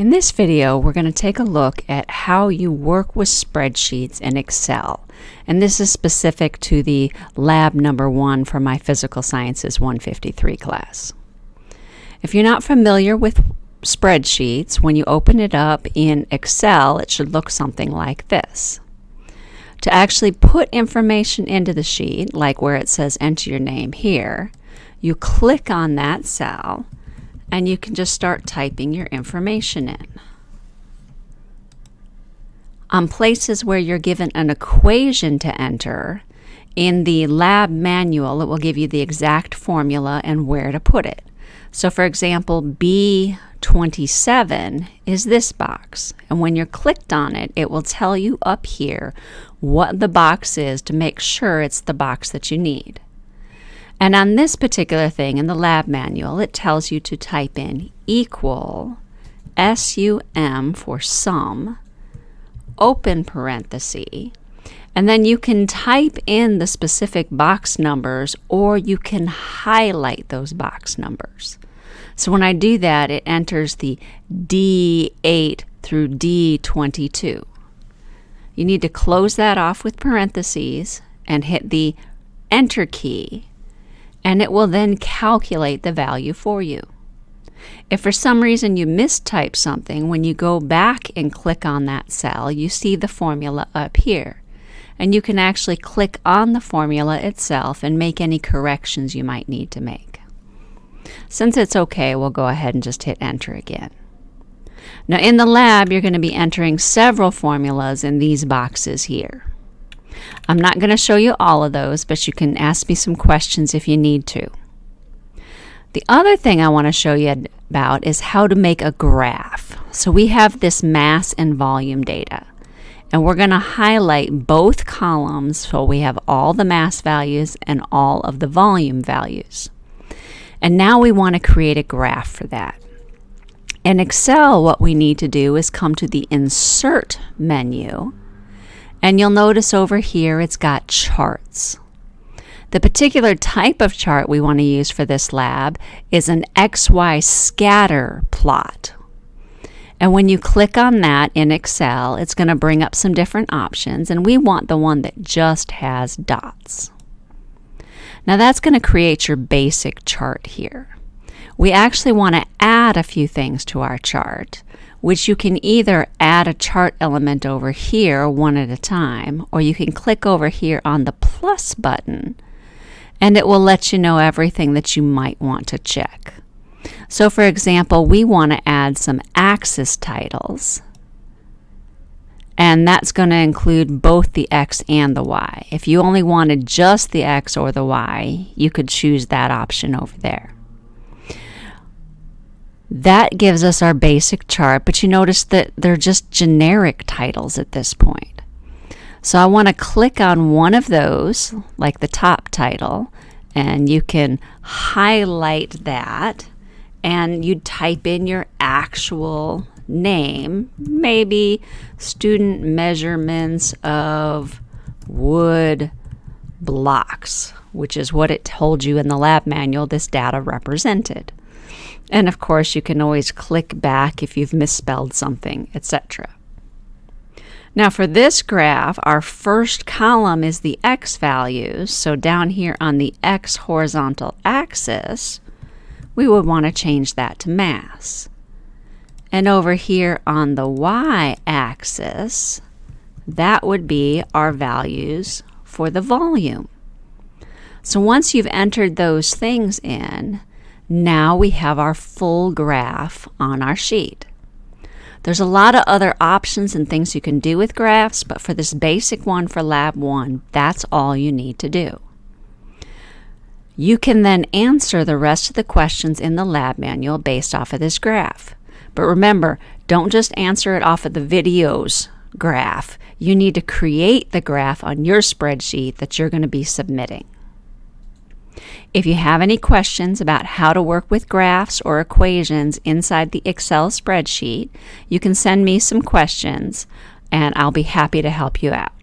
In this video, we're going to take a look at how you work with spreadsheets in Excel. And this is specific to the lab number one for my Physical Sciences 153 class. If you're not familiar with spreadsheets, when you open it up in Excel, it should look something like this. To actually put information into the sheet, like where it says enter your name here, you click on that cell and you can just start typing your information in. On places where you're given an equation to enter, in the lab manual, it will give you the exact formula and where to put it. So for example, B27 is this box. And when you're clicked on it, it will tell you up here what the box is to make sure it's the box that you need. And on this particular thing in the lab manual, it tells you to type in equal SUM for sum, open parenthesis, and then you can type in the specific box numbers or you can highlight those box numbers. So when I do that, it enters the D8 through D22. You need to close that off with parentheses and hit the Enter key and it will then calculate the value for you. If for some reason you mistype something, when you go back and click on that cell, you see the formula up here. And you can actually click on the formula itself and make any corrections you might need to make. Since it's okay, we'll go ahead and just hit enter again. Now in the lab, you're going to be entering several formulas in these boxes here. I'm not going to show you all of those, but you can ask me some questions if you need to. The other thing I want to show you about is how to make a graph. So we have this mass and volume data. And we're going to highlight both columns so we have all the mass values and all of the volume values. And now we want to create a graph for that. In Excel, what we need to do is come to the Insert menu and you'll notice over here it's got charts. The particular type of chart we want to use for this lab is an XY scatter plot. And when you click on that in Excel, it's going to bring up some different options, and we want the one that just has dots. Now that's going to create your basic chart here. We actually want to add a few things to our chart which you can either add a chart element over here one at a time, or you can click over here on the plus button, and it will let you know everything that you might want to check. So for example, we want to add some axis titles, and that's going to include both the X and the Y. If you only wanted just the X or the Y, you could choose that option over there. That gives us our basic chart, but you notice that they're just generic titles at this point. So I want to click on one of those, like the top title, and you can highlight that and you type in your actual name, maybe student measurements of wood blocks, which is what it told you in the lab manual this data represented. And of course, you can always click back if you've misspelled something, etc. Now for this graph, our first column is the x values. So down here on the x horizontal axis, we would want to change that to mass. And over here on the y-axis, that would be our values for the volume. So once you've entered those things in, now we have our full graph on our sheet. There's a lot of other options and things you can do with graphs, but for this basic one for Lab 1, that's all you need to do. You can then answer the rest of the questions in the lab manual based off of this graph. But remember, don't just answer it off of the video's graph. You need to create the graph on your spreadsheet that you're going to be submitting. If you have any questions about how to work with graphs or equations inside the Excel spreadsheet, you can send me some questions and I'll be happy to help you out.